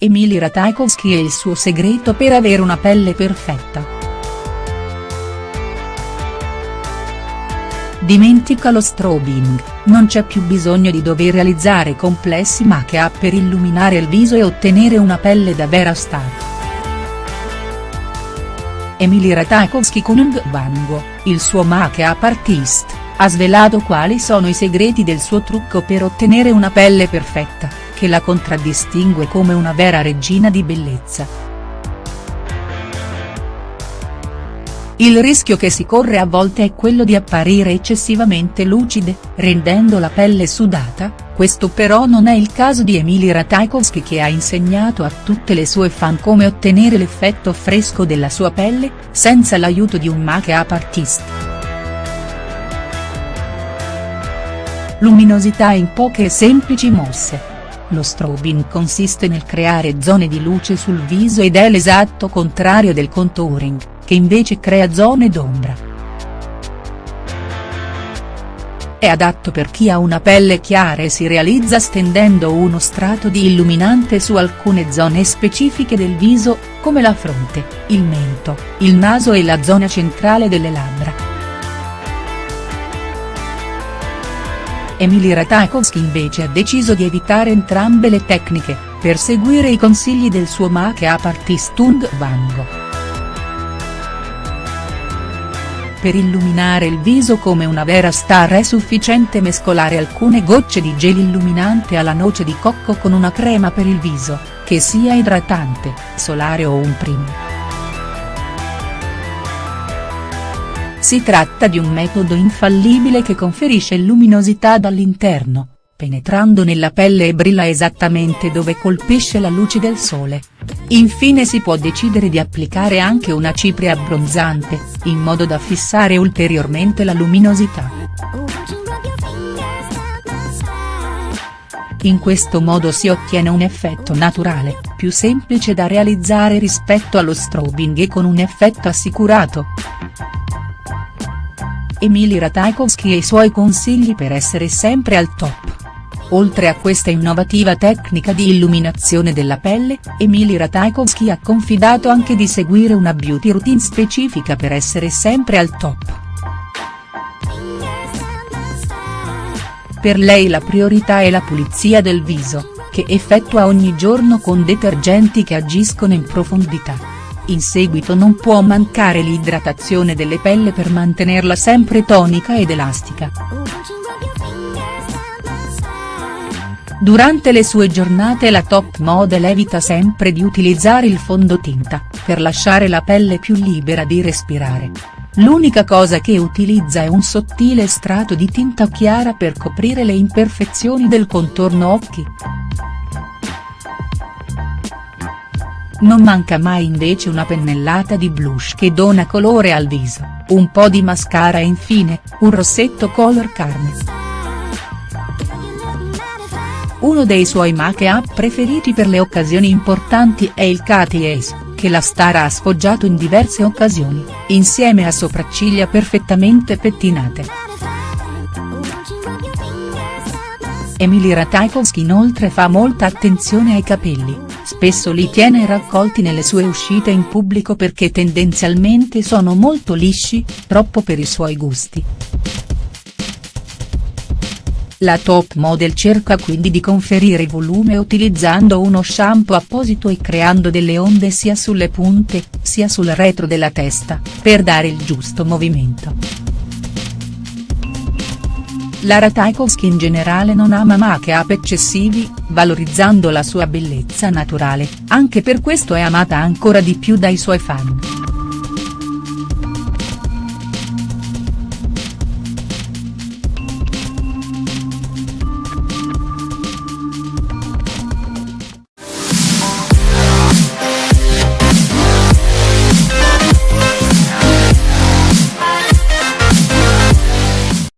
Emily Ratajkowski e il suo segreto per avere una pelle perfetta. Dimentica lo strobing, non c'è più bisogno di dover realizzare complessi make-up per illuminare il viso e ottenere una pelle da vera star. Emily Ratajkowski con un Vango, il suo make-up artist, ha svelato quali sono i segreti del suo trucco per ottenere una pelle perfetta che la contraddistingue come una vera regina di bellezza. Il rischio che si corre a volte è quello di apparire eccessivamente lucide, rendendo la pelle sudata, questo però non è il caso di Emily Ratajkowski che ha insegnato a tutte le sue fan come ottenere l'effetto fresco della sua pelle, senza l'aiuto di un make-up artist. Luminosità in poche e semplici mosse. Lo strobing consiste nel creare zone di luce sul viso ed è l'esatto contrario del contouring, che invece crea zone d'ombra. È adatto per chi ha una pelle chiara e si realizza stendendo uno strato di illuminante su alcune zone specifiche del viso, come la fronte, il mento, il naso e la zona centrale delle labbra. Emily Ratajkowski invece ha deciso di evitare entrambe le tecniche, per seguire i consigli del suo make-up artist Tung Vango. Per illuminare il viso come una vera star è sufficiente mescolare alcune gocce di gel illuminante alla noce di cocco con una crema per il viso, che sia idratante, solare o un primer. Si tratta di un metodo infallibile che conferisce luminosità dall'interno, penetrando nella pelle e brilla esattamente dove colpisce la luce del sole. Infine si può decidere di applicare anche una cipria abbronzante, in modo da fissare ulteriormente la luminosità. In questo modo si ottiene un effetto naturale, più semplice da realizzare rispetto allo strobing e con un effetto assicurato. Emily Ratajkowski e i suoi consigli per essere sempre al top. Oltre a questa innovativa tecnica di illuminazione della pelle, Emily Ratajkowski ha confidato anche di seguire una beauty routine specifica per essere sempre al top. Per lei la priorità è la pulizia del viso, che effettua ogni giorno con detergenti che agiscono in profondità. In seguito non può mancare l'idratazione delle pelle per mantenerla sempre tonica ed elastica. Durante le sue giornate la top model evita sempre di utilizzare il fondotinta, per lasciare la pelle più libera di respirare. L'unica cosa che utilizza è un sottile strato di tinta chiara per coprire le imperfezioni del contorno occhi. Non manca mai invece una pennellata di blush che dona colore al viso, un po' di mascara e infine, un rossetto color carne. Uno dei suoi make-up preferiti per le occasioni importanti è il Katy Ace, che la star ha sfoggiato in diverse occasioni, insieme a sopracciglia perfettamente pettinate. Emily Ratajkowski inoltre fa molta attenzione ai capelli, spesso li tiene raccolti nelle sue uscite in pubblico perché tendenzialmente sono molto lisci, troppo per i suoi gusti. La top model cerca quindi di conferire volume utilizzando uno shampoo apposito e creando delle onde sia sulle punte, sia sul retro della testa, per dare il giusto movimento. La Ratajkowski in generale non ama make-up eccessivi, valorizzando la sua bellezza naturale, anche per questo è amata ancora di più dai suoi fan.